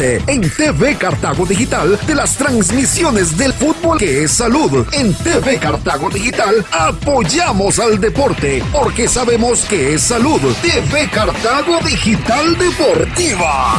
En TV Cartago Digital de las transmisiones del fútbol que es salud. En TV Cartago Digital apoyamos al deporte porque sabemos que es salud. TV Cartago Digital Deportiva.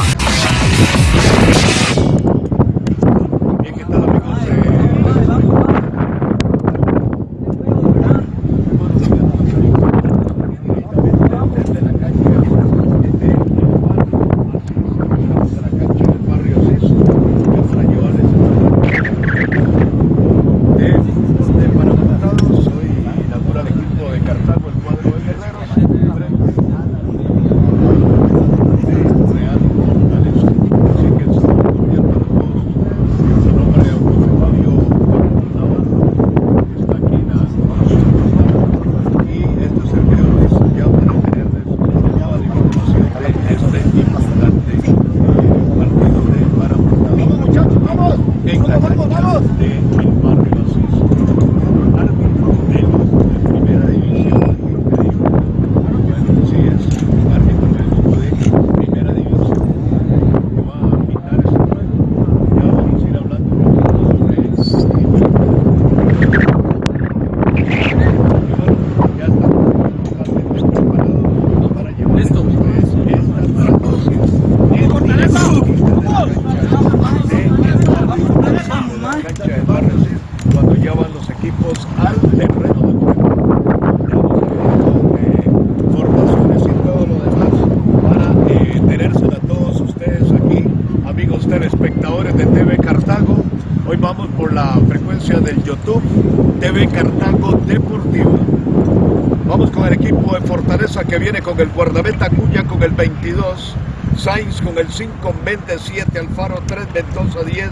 Que viene con el guardameta Cuya con el 22, Sainz con el 5 27, Alfaro 3, Mendoza 10,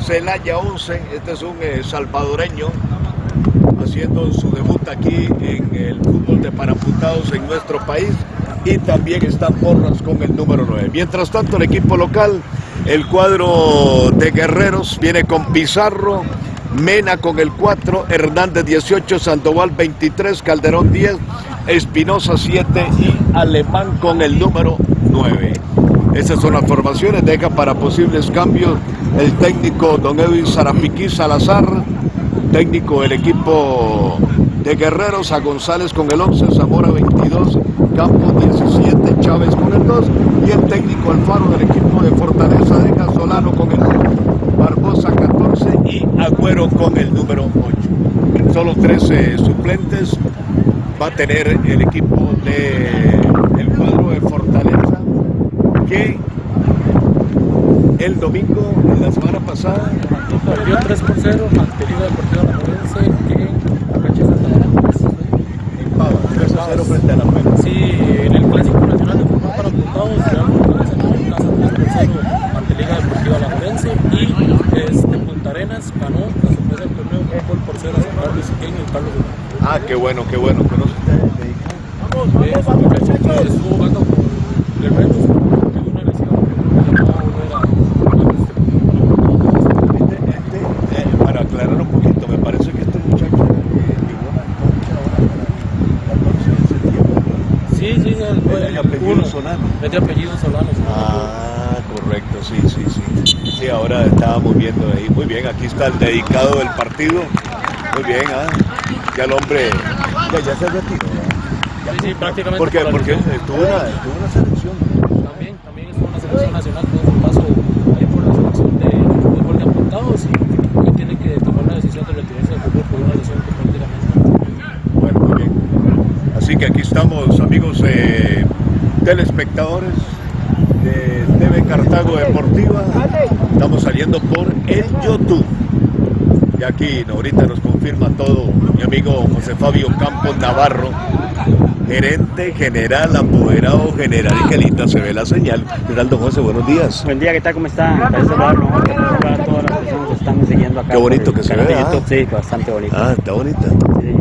Celaya 11, este es un eh, salvadoreño haciendo su debut aquí en el fútbol de parapuntados en nuestro país y también está Porras con el número 9. Mientras tanto el equipo local, el cuadro de Guerreros viene con Pizarro, Mena con el 4, Hernández 18, Sandoval 23, Calderón 10, Espinosa 7 y Alemán con el número 9. Esas son las formaciones, deja para posibles cambios el técnico don Edwin Zarapiquí Salazar, técnico del equipo de Guerreros, a González con el 11, Zamora 22, Campos 17, Chávez con el 2 y el técnico Alfaro del equipo de Fortaleza deja Solano con el 1, Barbosa 14 y Agüero con el número 8. Solo 13 suplentes, va a tener el equipo de el cuadro de Fortaleza que el domingo de la semana pasada perdió 3 por 0 ante Liga Deportiva Alajuelense en la de Santa en Pava 3 por 0 frente a la Pava sí en el clásico nacional de fútbol para apuntados Real Fortaleza en casa 3 por 0 ante Liga Deportiva Alajuelense y este, Punta Arenas ganó la sorpresa del torneo un gol por 0 a San Carlos y Carlos Ah, qué bueno, qué bueno. lesión, no era para aclarar un poquito, me parece que este muchacho llegó a la concha ahora para el 14 de septiembre. Sí, sí, el, Es de apellido Solano. Es de apellido Solano. Ah, correcto, sí, sí, sí. Sí, ahora estábamos viendo ahí. Muy bien, aquí está el dedicado del partido. Muy bien, ah. Ya el hombre ya, ya se retiró. ¿no? Sí, sí, prácticamente. ¿Por qué? por Porque estuvo una, estuvo una selección. También, también estuvo en la selección nacional, tuvo su paso ahí por la selección de fútbol de apuntados y hoy tiene que tomar la decisión de retirarse del fútbol por una lesión que prácticamente. Bueno, muy bien. Así que aquí estamos, amigos eh, telespectadores de TV Cartago Deportiva. Estamos saliendo por el YouTube. Aquí ahorita nos confirma todo mi amigo José Fabio Campos Navarro, gerente general, apoderado general. Y qué linda se ve la señal. Geraldo José, buenos días. Buen día, ¿qué tal? ¿Cómo está? Para saludarlo, para todas las personas que están siguiendo acá. Qué bonito que se ve, ¿ah? Sí, bastante bonito. Ah, está bonita. Sí.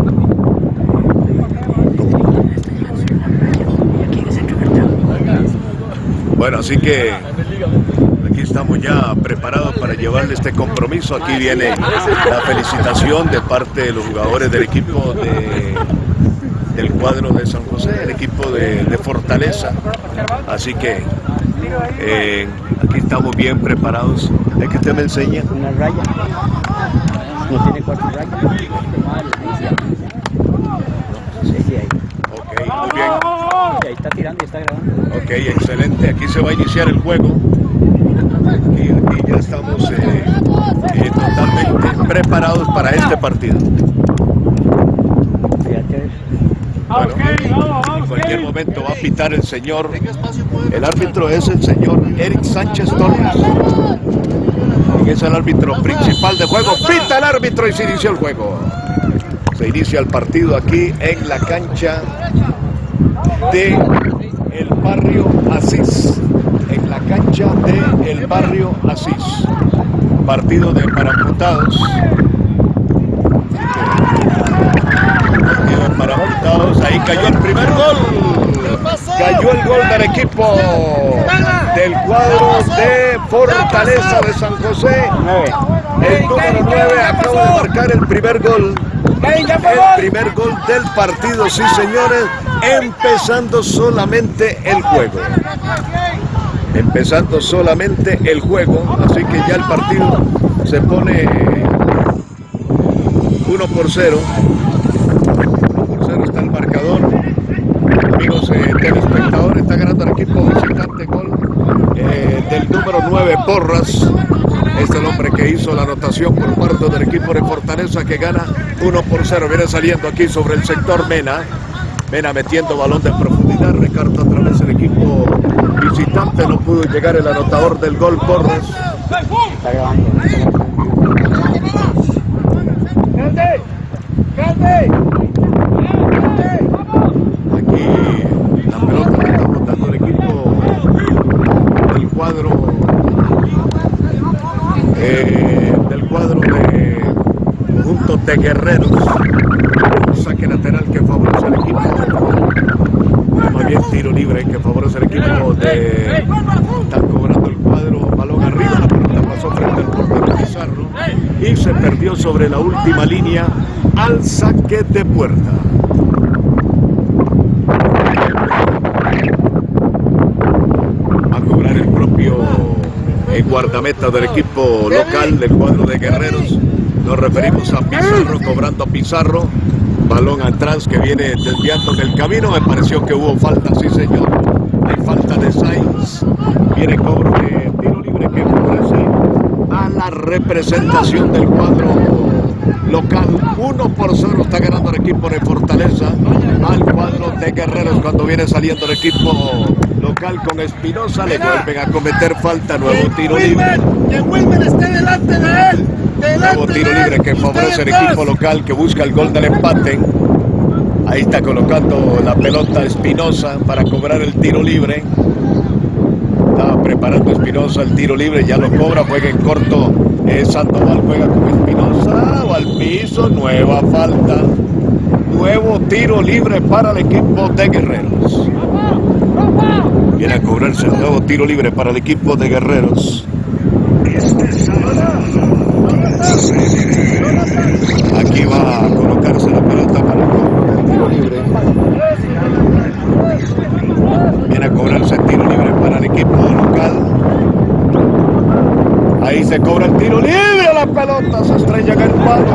Bueno, así que estamos ya preparados para llevarle este compromiso. Aquí viene la felicitación de parte de los jugadores del equipo de- del cuadro de San José, el equipo de, de Fortaleza. Así que eh, Aquí estamos bien preparados. Es que usted me enseña. Una raya. No tiene cuatro rayas. Ok, muy bien. Ahí está tirando y está grabando. Ok, excelente. Aquí se va a iniciar el juego. Y ya estamos eh, eh, totalmente preparados para este partido. En cualquier momento va a pitar el señor. El árbitro es el señor Eric Sánchez Torres. Es el árbitro principal de juego. Pita el árbitro y se inicia el juego. Se inicia el partido aquí en la cancha de el barrio Asís. Cancha de el barrio Asís. Partido de paramputados. Partido de paramputados. Ahí cayó el primer gol. Cayó el gol del equipo del cuadro de Fortaleza de San José. El número 9 acaba de marcar el primer gol. El primer gol del partido, sí señores, empezando solamente el juego. Empezando solamente el juego, así que ya el partido se pone 1 por 0. 1 por 0 está el marcador. Amigos eh, telespectadores, está ganando el equipo visitante gol eh, del número 9 Porras. Es el hombre que hizo la anotación por parte del equipo de Fortaleza que gana 1 por 0. Viene saliendo aquí sobre el sector Mena. Mena metiendo balón de profundidad. Recarta a través del equipo visitante. No pudo llegar el anotador del gol grabando. Aquí la pelota que está botando el equipo del cuadro eh, del cuadro de conjunto de guerreros. Un saque lateral que favorece al equipo. Más bien tiro libre que favorece al equipo de. Están cobrando el cuadro, balón arriba, la pelota pasó frente al portero Pizarro y se perdió sobre la última línea al saque de puerta. a cobrar el propio eh, guardameta del equipo local del cuadro de guerreros. Nos referimos a Pizarro, cobrando a Pizarro. Balón atrás que viene desviando del camino. Me pareció que hubo falta, sí señor. Hay falta de Sainz. Viene cobro de tiro libre que favorece a la representación del cuadro local. 1 por 0 está ganando el equipo de Fortaleza al cuadro de Guerreros cuando viene saliendo el equipo local con Espinosa. Le vuelven a cometer falta. Nuevo tiro libre. Que Wilmer esté delante de él. Nuevo tiro libre que favorece al Ustedes equipo local que busca el gol del empate. Ahí está colocando la pelota Espinosa para cobrar el tiro libre. Estaba preparando Espinosa el tiro libre, ya lo cobra, juega en corto. Eh, Sandoval juega con Espinosa, o al piso, nueva falta. Nuevo tiro libre para el equipo de Guerreros. Viene a cobrarse el nuevo tiro libre para el equipo de Guerreros. Aquí va a colocarse la pelota para el tiro libre. Viene a cobrarse el tiro libre para el equipo local. Ahí se cobra el tiro libre, la pelota se estrella en el palo.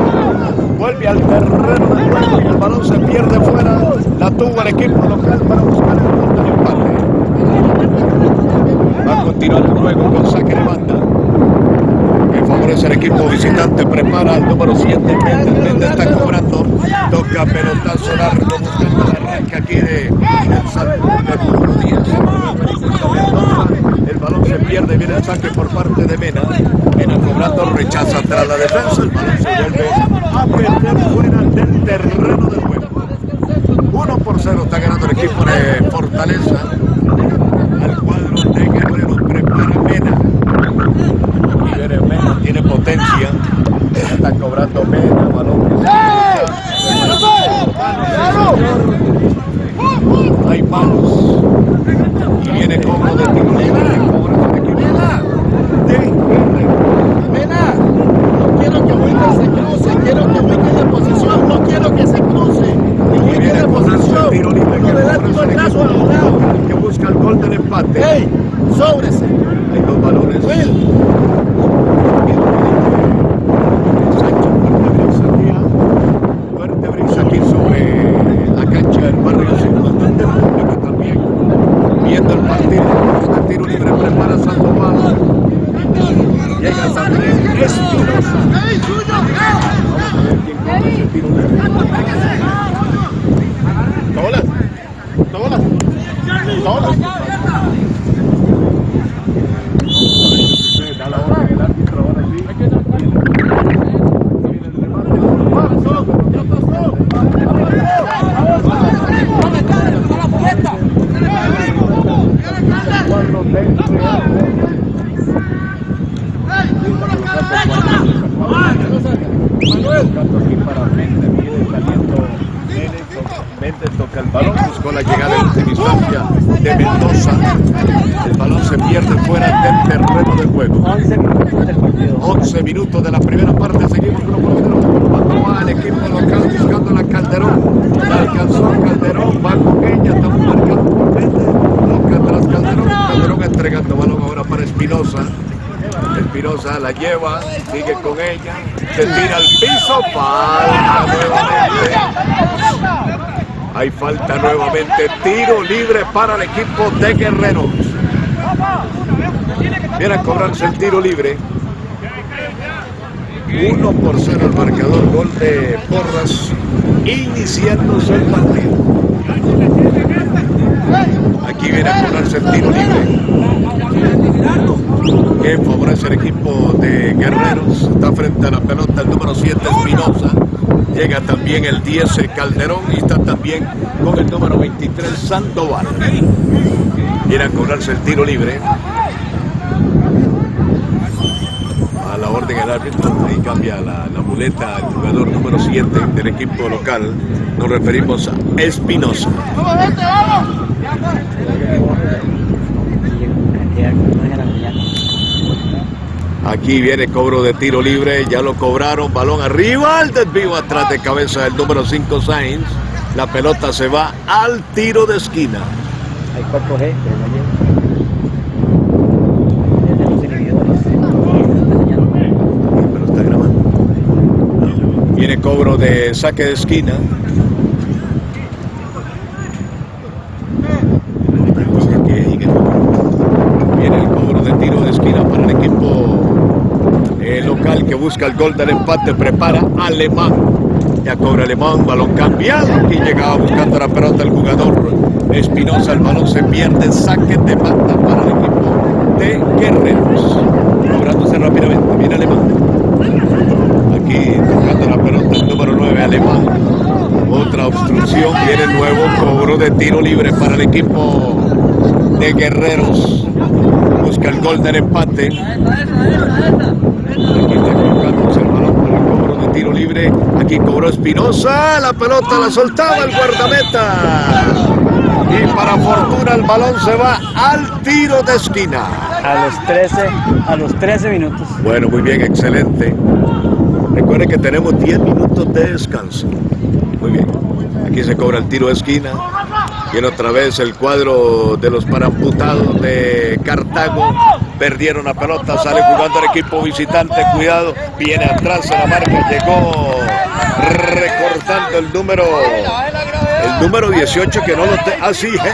Vuelve al terreno de y el balón se pierde fuera. La tuvo el equipo local para buscar el gol del empate. Va a continuar el juego con saque de banda que favorece al equipo visitante, prepara al número 7, Méndez, Méndez está cobrando, toca pelotazo largo, buscando la arranque aquí de el salto número 10, el balón. Se pierde, viene el saque por parte de Mena, Mena cobrando, rechaza tras la defensa, el balón se vuelve a perder fuera del terreno del juego. 1 por 0 está ganando el equipo de Fortaleza, al cuadro de Guerrero, prepara Mena, y viene Mena, tiene potencia. Ya está cobrando Mena, balón. Hay manos. Y viene como de tiro libre. Cobra el equipo de Guerrero. Mena, no quiero que Wilmer se cruce, quiero que Wilmer de posición, no quiero que se cruce. Que Y Wilmer viene de con el posición, tiro libre no que le da favorece todo al el brazo equipo al lado. que busca el gol del empate. ¡Ey! ¡Sóbrese! Hay dos balones jugadores. Will. Sancho, fuerte brisa aquí, fuerte brisa aquí sobre la cancha del barrio sin bastante público también. Viendo el partido, el tiro libre prepara Sandoval. Llega también Espinosa. Vamos a ver quién cobra ese tiro libre. Tobolas. Tobolas. Tobolas. Da la orden el árbitro ahora sí. Cuadro del Buscando aquí para Méndez, viene saliendo Méndez, Méndez toca el balón, buscó la llegada en última instancia de Mendoza. El balón se pierde fuera del terreno de juego. 11 minutos del partido. 11 minutos de la primera parte, seguimos con va el equipo local buscando la Calderón. La alcanzó Calderón, va con ella, estamos marcando por. Toca atrás Calderón. Calderón entregando balón ahora para Espinosa. Espinosa la lleva, sigue con ella, se tira al piso, falta nuevamente. Hay falta nuevamente, tiro libre para el equipo de Guerreros. Viene a cobrarse el tiro libre. 1 por 0 el marcador, gol de Porras, iniciándose el partido. Aquí viene a cobrarse el tiro libre. Que favorece el equipo de Guerreros. Está frente a la pelota el número 7 Espinosa. Llega también el 10 Calderón y está también con el número 23 Sandoval. Viene a cobrarse el tiro libre. A la orden del árbitro, ahí cambia la, la muleta al jugador número 7 del equipo local. Nos referimos a Espinosa. Aquí viene cobro de tiro libre, ya lo cobraron, balón arriba, el desvío atrás de cabeza del número 5 Sainz. La pelota se va al tiro de esquina. Hay 4G, pero no llega. Desde los inhibidores. Pero está grabando. Viene cobro de saque de esquina. Viene el cobro de tiro de esquina para el equipo eh, local que busca el gol del empate. Prepara Alemán. Ya cobra Alemán, balón cambiado. Y llegaba buscando la pelota el jugador Espinosa. El balón se pierde. Saque de banda para el equipo de Guerreros. Cobrándose rápidamente. Viene Alemán. Aquí tocando la pelota el número 9 alemán. Otra obstrucción, viene el nuevo cobro de tiro libre para el equipo de Guerreros. Busca el gol del empate. Aquí está colocándose el balón para el cobro de tiro libre. Aquí cobró Espinosa. La pelota la soltaba el guardameta. Y para fortuna el balón se va al tiro de esquina. A los 13, a los 13 minutos. Bueno, muy bien, excelente. Recuerden que tenemos 10 minutos de descanso. Muy bien. Aquí se cobra el tiro de esquina. Viene otra vez el cuadro de los paramputados de Cartago. Perdieron la pelota, sale jugando el equipo visitante. Cuidado, viene atrás a la marca. Llegó recortando el número el número 18 que no lo te... Ah,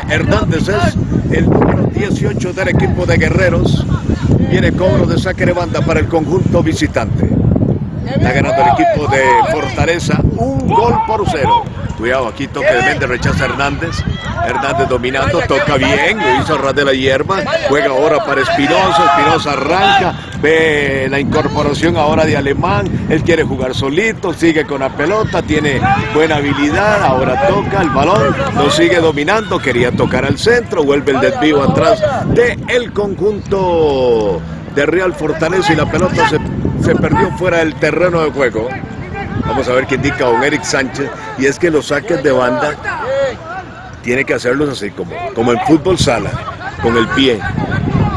Hernández es el número 18 del equipo de Guerreros. Viene cobro de saque de banda para el conjunto visitante. Está ganando el equipo de Fortaleza un gol por cero. Cuidado, aquí toque de Méndez, rechaza Hernández. Hernández dominando, toca bien, lo hizo ras de la hierba. Juega ahora para Espinosa, Espinosa arranca, ve la incorporación ahora de Alemán. Él quiere jugar solito, sigue con la pelota, tiene buena habilidad. Ahora toca el balón, lo sigue dominando. Quería tocar al centro, vuelve el desvío atrás del el conjunto de Real Fortaleza y la pelota se, se perdió fuera del terreno de juego. Vamos a ver qué indica don Eric Sánchez. Y es que los saques de banda tiene que hacerlos así, como, como en fútbol sala, con el pie,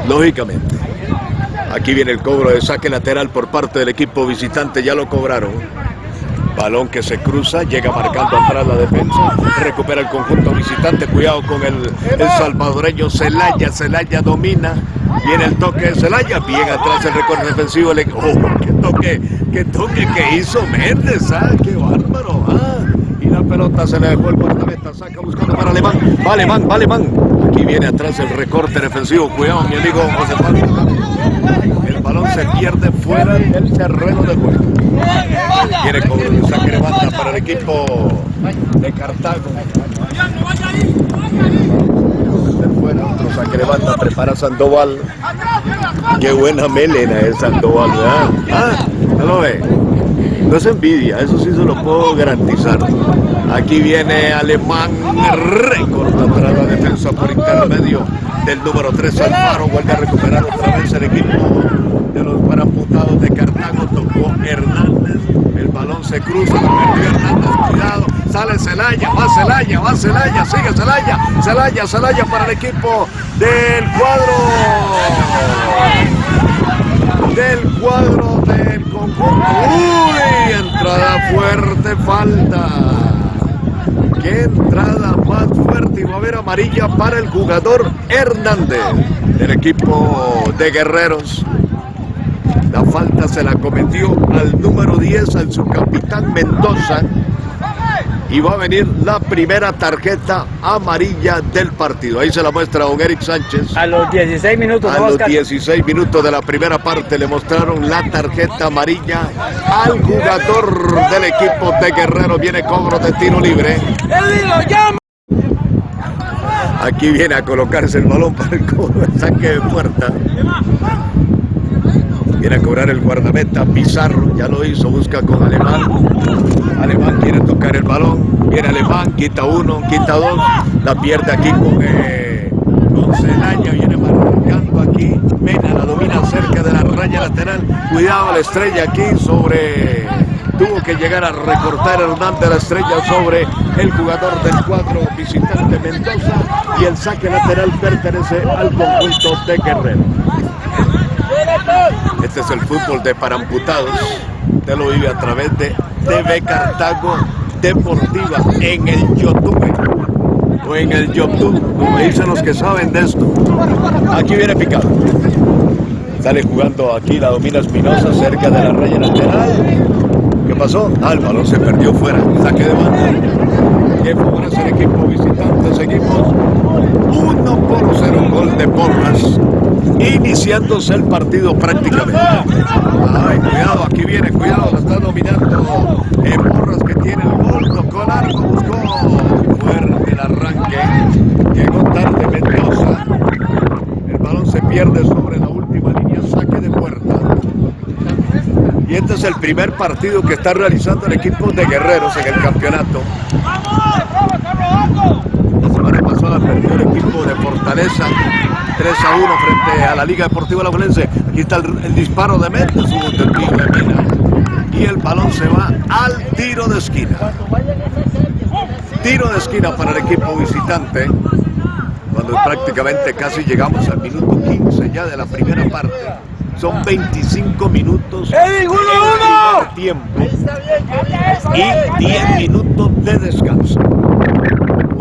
lógicamente. Aquí viene el cobro de saque lateral por parte del equipo visitante, ya lo cobraron. Balón que se cruza, llega marcando atrás la defensa, recupera el conjunto visitante, cuidado con el, el salvadoreño Celaya, Celaya domina, viene el toque de Celaya, bien atrás el recorte defensivo, le, oh, qué toque, qué toque que hizo Méndez, ah, qué bárbaro, ah, y la pelota se le dejó el guardameta, saca buscando para Alemán, va Alemán, va Alemán, aquí viene atrás el recorte defensivo, cuidado mi amigo José Pablo, el balón se pierde fuera del terreno de juego. Viene con el saque para el equipo de Cartago. Fuera otro saque de banda, prepara Sandoval. Qué buena melena es Sandoval, ¿verdad? Ah, ¿no lo ve? No es envidia, eso sí se lo puedo garantizar. Aquí viene Alemán, recorta para la defensa por intermedio del número 3 Alfaro, vuelve a recuperar otra vez el equipo de los paramputados de Cartago, tocó Hernández, el balón se cruza, perdió Hernández, cuidado, sale Celaya, va Celaya, va Celaya, sigue Celaya, Celaya, Celaya para el equipo del cuadro, del cuadro uy, entrada fuerte, falta. Qué entrada más fuerte y va a haber amarilla para el jugador Hernández del equipo de Guerreros. La falta se la cometió al número 10, al subcapitán Mendoza. Y va a venir la primera tarjeta amarilla del partido. Ahí se la muestra don Eric Sánchez. A los 16 minutos, A ¿no, los Oscar? 16 minutos de la primera parte le mostraron la tarjeta amarilla al jugador del equipo de Guerrero. Viene cobro de tiro libre. Aquí viene a colocarse el balón para el cobro saque de puerta. Viene a cobrar el guardameta Pizarro, ya lo hizo, busca con Alemán. Alemán quiere tocar el balón, viene Alemán, quita uno, quita dos, la pierde aquí con, eh, con viene marcando aquí, Mena la domina cerca de la raya lateral, cuidado la estrella aquí sobre, tuvo que llegar a recortar Hernández la estrella sobre el jugador del cuadro visitante Mendoza y el saque lateral pertenece al conjunto de Guerrero. Este es el fútbol de paramputados. Usted lo vive a través de TV Cartago Deportiva en el YouTube o en el YouTube, como dicen los que saben de esto. Aquí viene picado. Sale jugando aquí la domina Espinosa cerca de la raya lateral. ¿Qué pasó? Ah, el balón se perdió fuera. Saque de banda. Que favorece el equipo visitante. Seguimos 1 por 0 gol de Porras. Iniciándose el partido prácticamente. Ay, cuidado, aquí viene, cuidado, lo está dominando eh, que tiene el gol, tocó largo, buscó fuerte el arranque. Llegó tarde Mendoza. El balón se pierde sobre la última línea, saque de puerta. Y este es el primer partido que está realizando el equipo de Guerreros en el campeonato. La semana pasada perdió el equipo de Fortaleza 3 a 1 frente a la Liga Deportiva La Valencia. Aquí está el, el disparo de Méndez, hubo desvío de Mina. Y el balón se va al tiro de esquina. Tiro de esquina para el equipo visitante. Cuando prácticamente casi llegamos al minuto 15 ya de la primera parte. Son 25 minutos de tiempo y 10 minutos de descanso.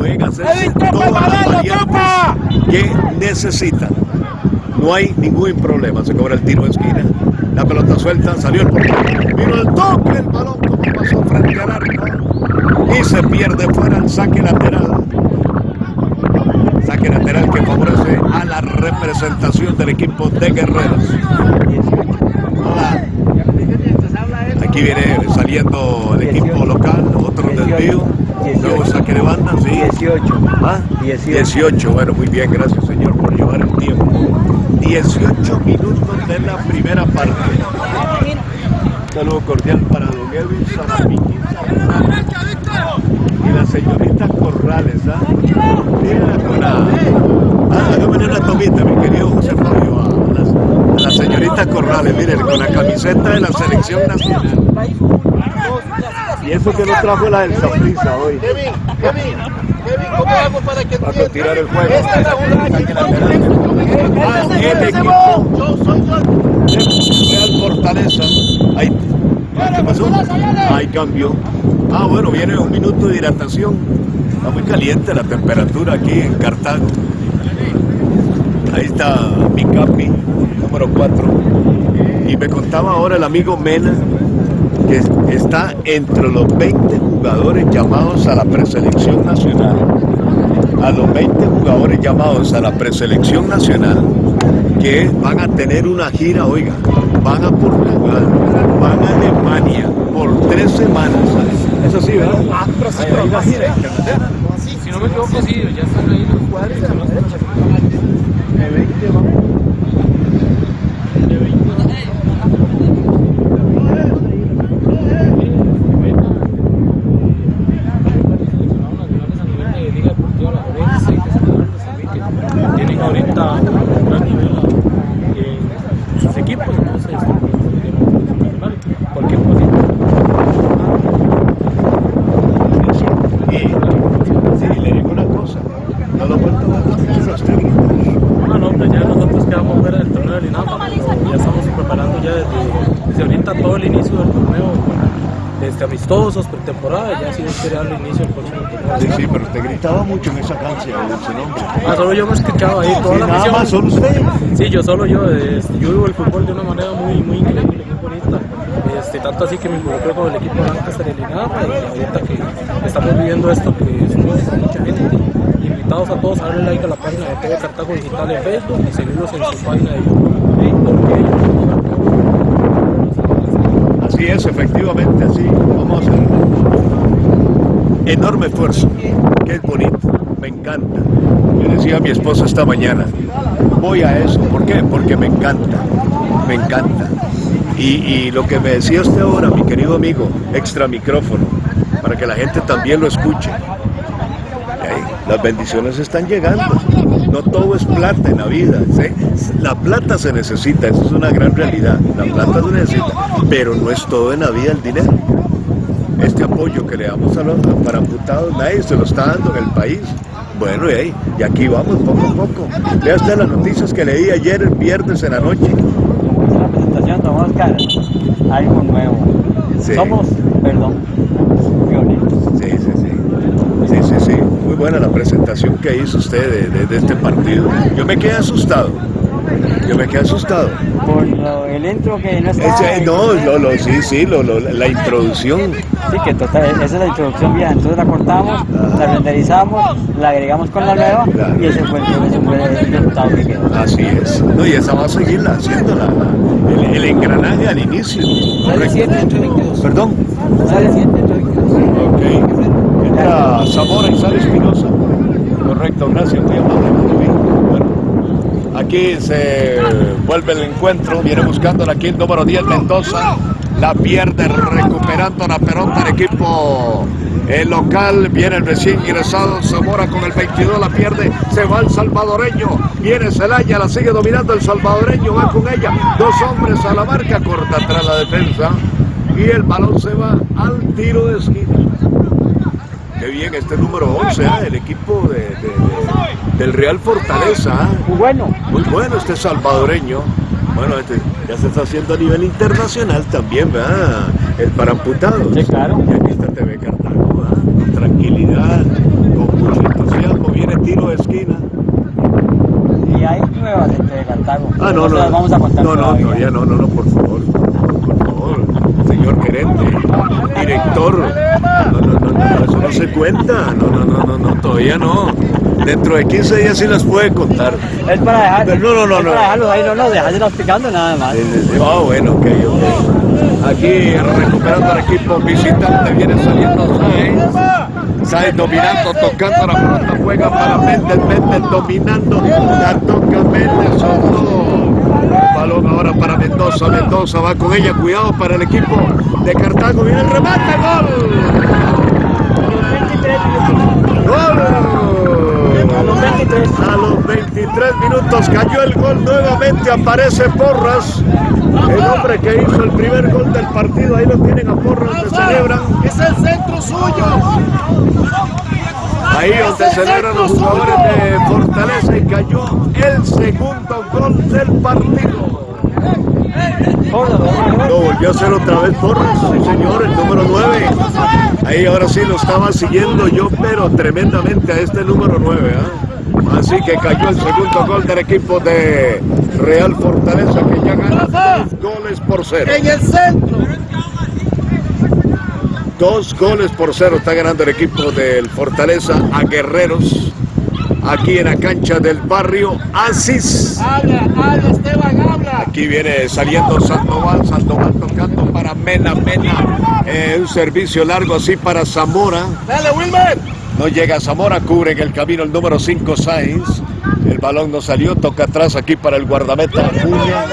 Pueden hacerse todas las variantes que necesitan. No hay ningún problema. Se cobra el tiro de esquina. La pelota suelta, salió el portero. Vino el toque, el balón como pasó frente al arco. Y se pierde fuera el saque lateral. Saque lateral que favorece a la representación del equipo de Guerreros. Hola. Aquí viene saliendo el equipo local, otro desvío. Nuevo saque de banda, sí. 18. ¿Ah? 18. 18, bueno, muy bien, gracias señor por llevar el tiempo. 18 minutos de la primera parte. Un saludo cordial para don Edwin Saramiki y la señorita Corrales, ¿ah? Mira con la... Ah, hágame una tomita, mi querido José Fabio, a la, a la señorita Corrales, miren, con la camiseta de la selección nacional. Y eso que no trajo la del Saprissa hoy. Kevin, Kevin, Kevin, ¿cómo hago para que Para continuar el juego. Esta es la jugada que Ah, Yo soy yo. Real Fortaleza. Ahí ¿Qué pasó? Hay cambio. Ah, bueno, viene un minuto de hidratación. Está muy caliente la temperatura aquí en Cartago. Ahí está mi capi, número 4. Y me contaba ahora el amigo Mena que está entre los 20 jugadores llamados a la preselección nacional. A los 20 jugadores llamados a la preselección nacional que van a tener una gira, oiga, van a Portugal, van a Alemania por tres semanas. Eso sí, ¿verdad? Ah, pero sí, pero va a ir, Si no me equivoco, sí, ya están ahí los jugadores. De 20 vamos. De 20. tienen ahorita un gran nivel en sus equipos, entonces cualquier cosita. Y sí, le digo una cosa, a lo vuelto a los los técnicos. Ah, no, pues ya nosotros quedamos fuera del torneo del INAPA, pero ya estamos preparando ya desde, desde ahorita todo el inicio del torneo, desde amistosos, pretemporada, ya si Dios quiere darle inicio al próximo torneo. Sí, sí, pero te gritaba mucho en esa cancha, nombre. Ah, solo yo me escuchaba ahí, toda Sí, la nada más, solo usted. Sí, yo solo yo, este, yo vivo el fútbol de una manera muy, muy increíble, muy bonita. Este, tanto así que me involucré con el equipo Lancaster del INAPA y ahorita que estamos viviendo esto, que somos mucha gente, invitados a todos a darle like a la página de TV Cartago Digital en Facebook y seguirlos en su página de YouTube. Porque Es, efectivamente, así. Vamos a hacer enorme esfuerzo, que es bonito, me encanta. Yo decía a mi esposa esta mañana, voy a eso, ¿por qué? Porque me encanta, me encanta. Y, y lo que me decía usted ahora, mi querido amigo, extra micrófono, para que la gente también lo escuche. Las bendiciones están llegando. No todo es plata en la vida. ¿sí? La plata se necesita, eso es una gran realidad. La plata se necesita, pero no es todo en la vida el dinero. Este apoyo que le damos a los para amputados, nadie se lo está dando en el país. Bueno, y, ahí, y aquí vamos poco a poco. Vea usted las noticias que leí ayer, el viernes en la noche. La presentación, Oscar, algo nuevo. Sí. Somos, perdón, pioneros. Sí, sí, sí. Sí, sí, sí. Muy buena la presentación que hizo usted de, de- de este partido. Yo me quedé asustado. Yo me quedé asustado. Por lo- el intro que no está. Ese- no, lo, lo- sí, sí, lo, lo- la introducción. Sí, que total, esa es la introducción vieja. Entonces la cortamos, la renderizamos, la agregamos con la nueva Claro. y ese fue, el- ese fue el resultado que quedó. Así es. No, y esa va a seguirla haciendo la, la- el, el engranaje al inicio. Correcto. Perdón. Zamora y sale Espinosa. Correcto, gracias, muy amable. Bueno, aquí se vuelve el encuentro, viene buscándola aquí el número 10 Mendoza, la pierde recuperando la pelota el equipo el local, viene el recién ingresado Zamora con el 22, la pierde, se va el salvadoreño, viene Celaya, la sigue dominando el salvadoreño, va con ella, dos hombres a la marca, corta atrás la defensa y el balón se va al tiro de esquina. Qué bien este número 11, ¿ah? el equipo de, de- de- del Real Fortaleza. ¿ah? Muy bueno. Muy bueno este salvadoreño. Bueno, este ya se está haciendo a nivel internacional también, ¿verdad? El para amputados. Sí, claro. Y aquí está TV Cartago, ¿verdad? Con tranquilidad, con mucho entusiasmo. Viene tiro de esquina. Y hay nuevas de Cartago. Ah, no, no. no, no, todavía. no, no, no. Por favor. Señor gerente, director. No, no, no, no, eso no se cuenta. No, no, no, no, no, todavía no. Dentro de 15 días sí las puede contar. Es para dejar, Pero no, no, no, es no. para dejarlos ahí, no, no, dejárselos picando nada más. Sí, sí, sí. Ah, bueno, ok, ok. Aquí recuperando al equipo visitante, viene saliendo. Sáenz dominando, tocando la pelota, juega para Méndez, Méndez dominando, la toca Méndez, soltó. Balón ahora para Mendoza, Mendoza va con ella, cuidado para el equipo de Cartago, viene el remate, gol. A los ¡Gol! 23. A los 23 minutos cayó el gol, nuevamente aparece Porras, el hombre que hizo el primer gol del partido, ahí lo tienen a Porras, que celebran, Es el centro suyo. Ahí donde celebran los jugadores de Fortaleza y cayó el segundo gol del partido. Lo volvió a hacer otra vez Porras, sí señor, el número 9. Ahí ahora sí lo estaba siguiendo yo, pero tremendamente a este número 9. ¿ah? Así que cayó el segundo gol del equipo de Real Fortaleza que ya gana dos goles por cero. En el centro. Dos goles por cero está ganando el equipo del Fortaleza a Guerreros aquí en la cancha del barrio Asis. Habla, habla, Esteban, habla. Aquí viene saliendo Sandoval, Sandoval tocando para Mena, Mena. Eh, un servicio largo así para Zamora. Dale, Wilmer. No llega Zamora, cubre en el camino el número 5 Sainz. El balón no salió, toca atrás aquí para el guardameta Acuña.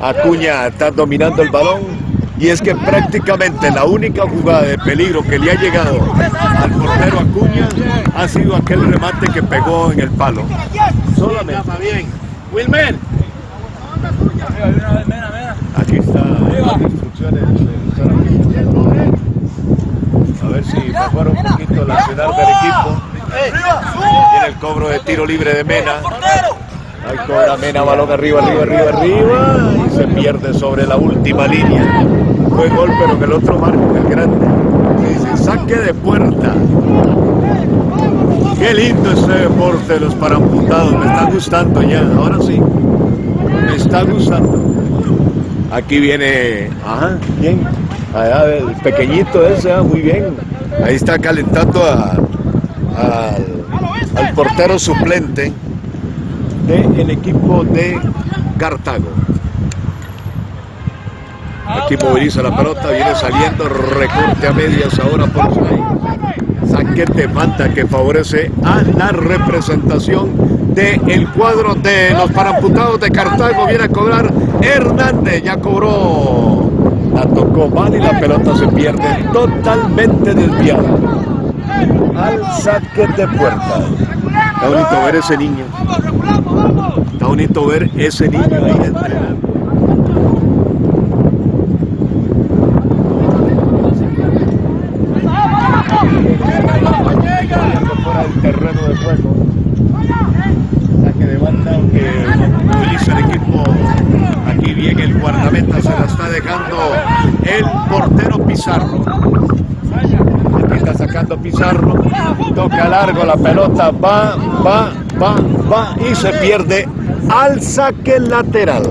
Acuña está dominando el balón. Y es que prácticamente la única jugada de peligro que le ha llegado al portero Acuña ha sido aquel remate que pegó en el palo. Solamente. Bien. Wilmer. Aquí están las instrucciones. del- A ver si mejora un poquito la accionar del equipo. Viene el cobro de tiro libre de Mena. Ahí cobra Mena, balón arriba, arriba, arriba, arriba. Y se pierde sobre la última línea. Fue gol, pero en el otro marco, el grande. Dice, saque de puerta. Qué lindo este deporte de los paramputados. Me está gustando ya. Ahora sí. Me está gustando. Aquí viene, ajá, bien. Allá el pequeñito ese, ah, muy bien. Ahí está calentando al, al portero suplente del equipo de Cartago. Aquí moviliza la pelota, viene saliendo, recorte a medias ahora por ahí. Saque de falta que favorece a la representación del cuadro de los paramputados de Cartago. Viene a cobrar Hernández, ya cobró. La tocó mal y la pelota se pierde totalmente desviada. Al saque de puerta. Está bonito ver ese niño. Está bonito ver ese niño ahí entrenando. fuera del terreno de juego. Saque de banda que utiliza el equipo. Aquí bien el guardameta se la está dejando el portero Pizarro. Aquí está sacando Pizarro. Toca largo la pelota. Va, va, va, va y se pierde al saque lateral.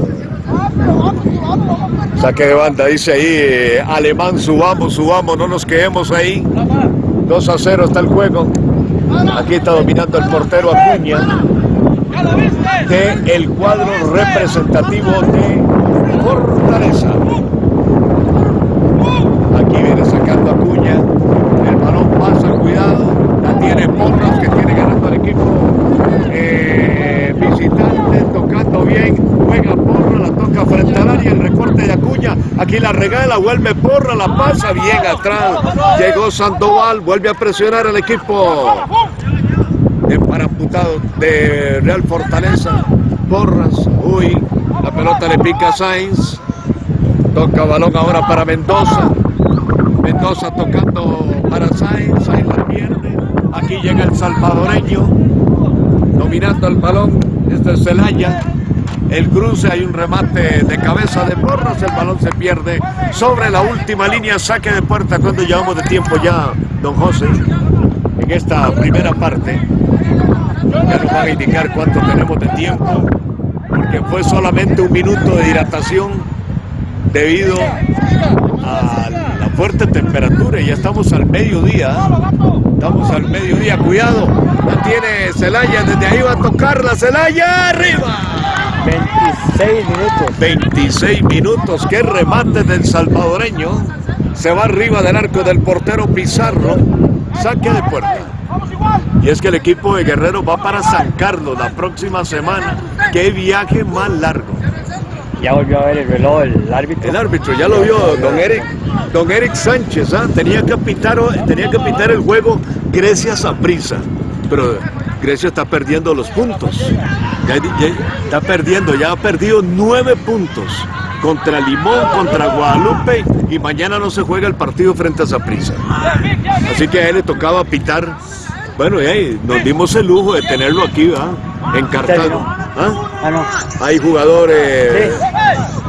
Saque de banda, dice ahí eh, Alemán, subamos, subamos, no nos quedemos ahí. 2 a 0 está el juego. Aquí está dominando el portero Acuña de el cuadro representativo de Fortaleza. Aquí viene sacando Acuña. El balón pasa, cuidado. La tiene Porras que tiene ganando al equipo eh, visitante, tocando bien. Juega Porra, la toca frente al área. El recorte de Acuña. Aquí la regala, vuelve Porra, la pasa bien atrás. Llegó Sandoval, vuelve a presionar al equipo de paramputado de Real Fortaleza. Porras, uy, la pelota le pica a Sainz. Toca balón ahora para Mendoza. Mendoza tocando para Sainz, Sainz la pierde. Aquí llega el salvadoreño, dominando el balón. Este es Celaya. El cruce, hay un remate de cabeza de Porras, el balón se pierde sobre la última línea, saque de puerta cuando llevamos de tiempo ya, don José, en esta primera parte. Ya nos van a indicar cuánto tenemos de tiempo, porque fue solamente un minuto de dilatación debido a la fuerte temperatura y ya estamos al mediodía. Estamos al mediodía, cuidado. La tiene Celaya, desde ahí va a tocarla Celaya arriba. 26 minutos. 26 minutos, qué remate del salvadoreño. Se va arriba del arco del portero Pizarro. Saque de puerta. Y es que el equipo de Guerrero va para San Carlos la próxima semana. Qué viaje más largo. Ya volvió a ver el reloj, el árbitro. El árbitro ya lo vio, don Eric, don Eric Sánchez, ¿ah? tenía, que pitar, tenía que pitar el juego Grecia prisa, pero Grecia está perdiendo los puntos. Ya- ya- está perdiendo, ya ha perdido nueve puntos contra Limón, contra Guadalupe y mañana no se juega el partido frente a Saprissa. Así que a él le tocaba pitar. Bueno, y ahí nos dimos el lujo de tenerlo aquí, ¿verdad? En Cartago. ¿Ah? Ah, no. Hay jugadores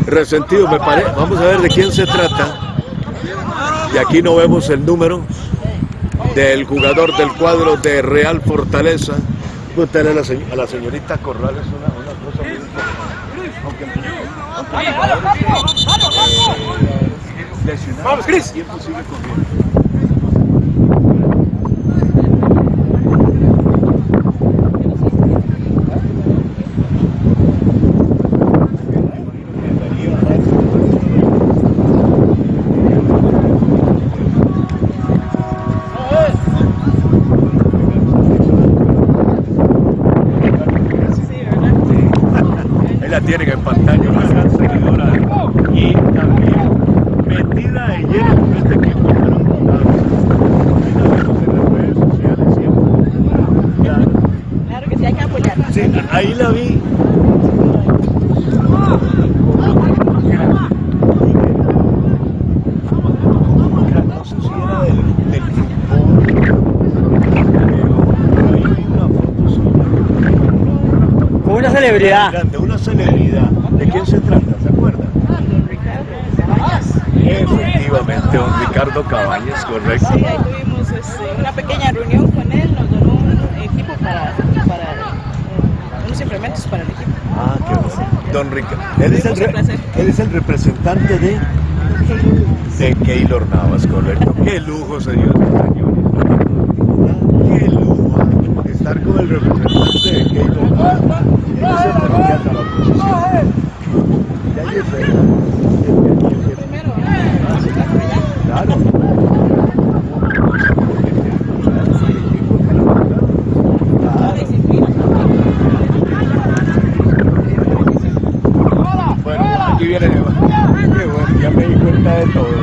resentidos, me parece. Vamos a ver de quién se trata. Y aquí no vemos el número del jugador del cuadro de Real Fortaleza. Pregúntale a la, a la señorita Corrales una, una cosa muy importante. Aunque sigue corriendo. Tienen en pantalla, una gran seguidora y también metida de lleno con este equipo que han montado. Ahí la vemos en las redes sociales siempre. Ya. Claro que sí, hay que apoyar. Sí, ahí la vi. No sé si era del, del fútbol, pero ahí vi una foto suya. Fue una celebridad. Grande, una celebridad. ¿De quién se trata? ¿Se acuerda? Efectivamente, don Ricardo Cabañas, correcto. Sí, ahí tuvimos este, una pequeña reunión con él, nos donó un equipo para, para unos implementos para el equipo. Ah, qué bueno. Don Ricardo. Él es el, él es el representante de, de Keylor Navas, correcto. Qué lujo, señores señores. Qué lujo estar con el representante de Keylor Navas. Él es el candidato a la oposición. Ya yo sé. Primero, ah, sí, claro, ya. Claro. La disciplina. Bueno, aquí viene, qué bueno, ya me di cuenta de todo.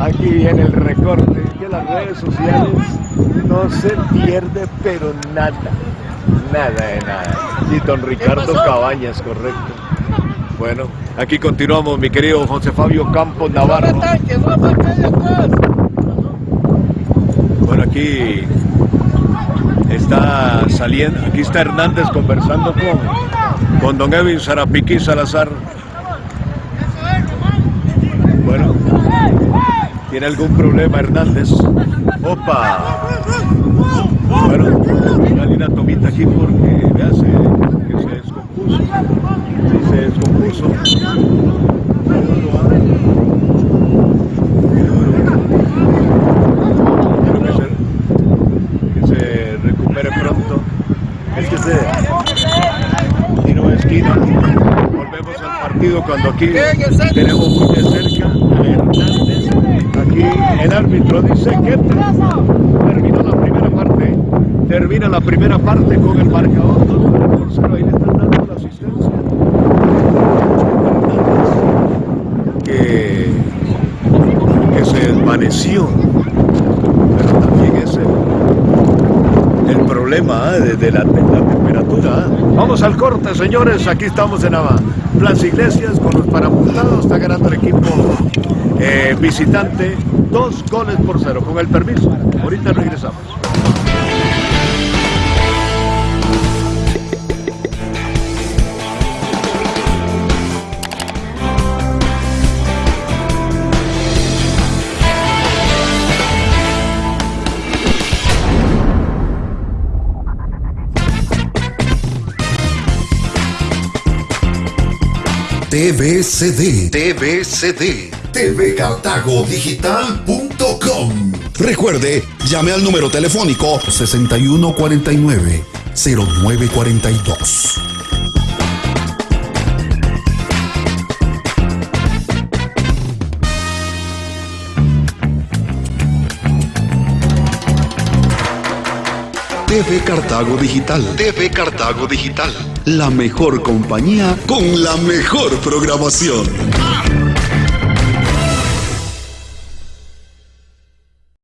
Aquí viene el recorte, que las redes sociales no se pierde, pero nada, nada de nada. Y don Ricardo Cabañas, correcto. Bueno, aquí continuamos, mi querido José Fabio Campos Navarro. Bueno, aquí está saliendo, aquí está Hernández conversando con, con don Evin Sarapiqui Salazar. Bueno, ¿tiene algún problema Hernández? ¡Opa! Bueno, dale una tomita aquí porque vea, se, que se descompuso. Se descompuso. Que se, que se recupere pronto. Es que se tiro esquina. Volvemos al partido cuando aquí tenemos muy de cerca a Hernández. Aquí el árbitro dice que terminó. Termina la primera parte con el marcador 2 por 0. Ahí le están dando la asistencia. Que, que se desvaneció pero también es el, problema ¿eh? de, la, temperatura. ¿eh? Vamos al corte, señores. Aquí estamos en Ava. Plaza Iglesias con los parapuntados. Está ganando el equipo eh, visitante. Dos goles por cero. Con el permiso. Ahorita regresamos. TVCD, TVCD, tvcartagodigital.com. Recuerde, llame al número telefónico 6149-0942. TV Cartago Digital. TV Cartago Digital. La mejor compañía con la mejor programación.